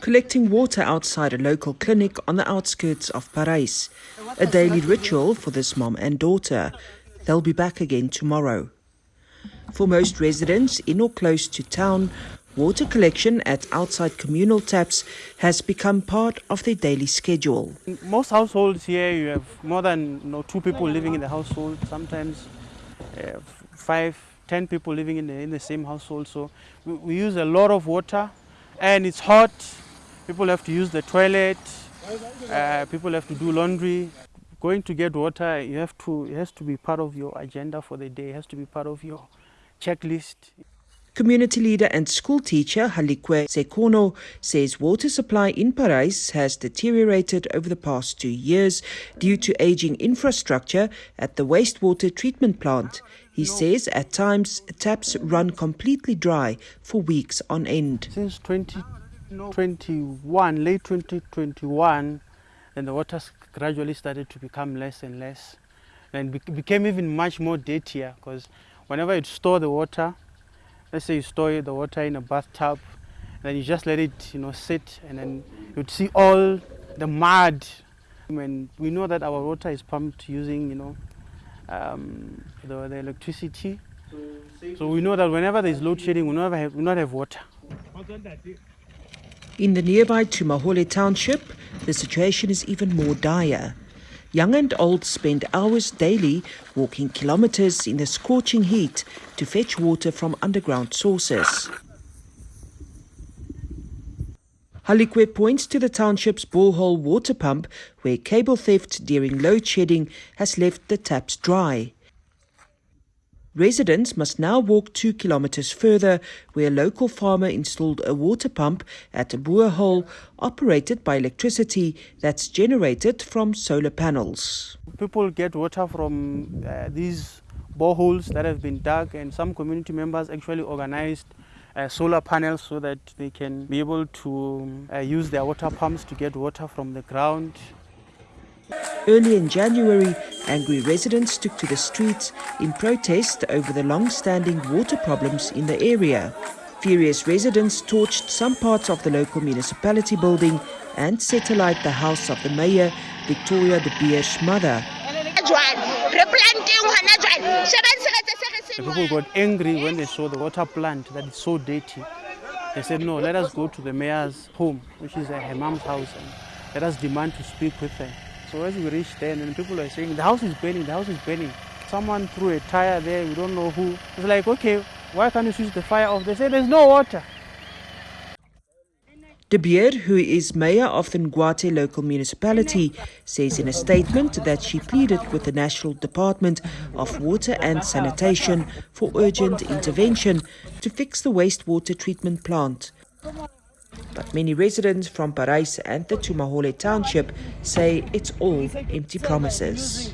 collecting water outside a local clinic on the outskirts of Parys. A daily ritual for this mom and daughter. They'll be back again tomorrow. For most residents in or close to town, water collection at outside communal taps has become part of their daily schedule. Most households here, you have more than you know, two people living in the household, sometimes uh, five, ten people living in the, in the same household. So we, we use a lot of water and it's hot. People have to use the toilet, uh, people have to do laundry. Going to get water, you have to, it has to be part of your agenda for the day, it has to be part of your checklist. Community leader and school teacher Halikwe Sekono says water supply in Parys has deteriorated over the past two years due to aging infrastructure at the wastewater treatment plant. He says at times taps run completely dry for weeks on end. Since 2021, late 2021, then the water gradually started to become less and less and became even much more dirtier because whenever you store the water, let's say you store the water in a bathtub, then you just let it, you know, sit, and then you'd see all the mud. And we know that our water is pumped using, you know, um, the, the electricity. So we know that whenever there is load shedding, we never have, we not have water. In the nearby Tumahole township, the situation is even more dire. Young and old spend hours daily walking kilometers in the scorching heat to fetch water from underground sources. Halikwe points to the township's borehole water pump where cable theft during load shedding has left the taps dry. Residents must now walk two kilometers further where a local farmer installed a water pump at a borehole operated by electricity that's generated from solar panels. People get water from uh, these boreholes that have been dug and some community members actually organized uh, solar panels so that they can be able to uh, use their water pumps to get water from the ground Early in January, angry residents took to the streets in protest over the long-standing water problems in the area. Furious residents torched some parts of the local municipality building and set alight the house of the mayor, Victoria de Beer's mother. The people got angry when they saw the water plant that is so dirty. They said, no, let us go to the mayor's home, which is her mom's house, and let us demand to speak with her. So as we reached there, and people are saying, the house is burning, the house is burning. Someone threw a tire there, we don't know who. It's like, okay, why can't you switch the fire off? They say there's no water. De who is mayor of the Ngwathe local municipality, says in a statement that she pleaded with the National Department of Water and Sanitation for urgent intervention to fix the wastewater treatment plant. But many residents from Parys and the Tumahole township say it's all empty promises.